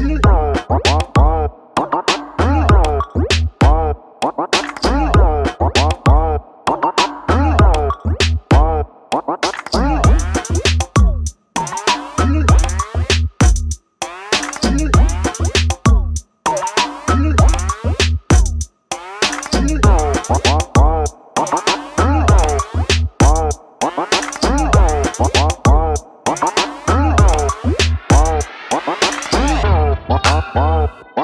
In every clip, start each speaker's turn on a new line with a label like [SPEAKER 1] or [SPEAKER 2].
[SPEAKER 1] 你懂什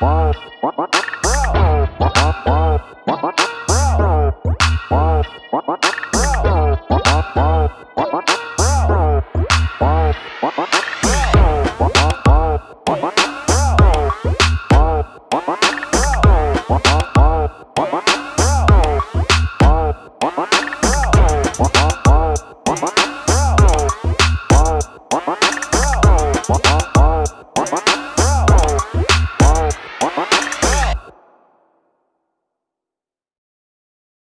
[SPEAKER 1] Uh-huh.